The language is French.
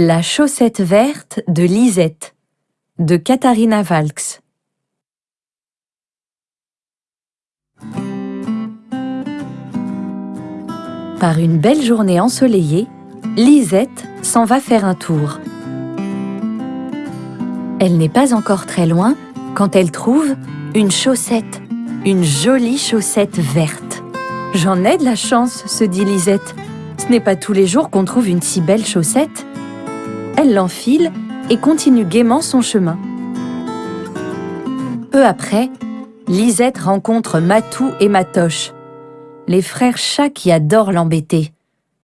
La chaussette verte de Lisette de Katharina Valks Par une belle journée ensoleillée, Lisette s'en va faire un tour. Elle n'est pas encore très loin quand elle trouve une chaussette, une jolie chaussette verte. J'en ai de la chance, se dit Lisette. Ce n'est pas tous les jours qu'on trouve une si belle chaussette. Elle l'enfile et continue gaiement son chemin. Peu après, Lisette rencontre Matou et Matoche, les frères chats qui adorent l'embêter.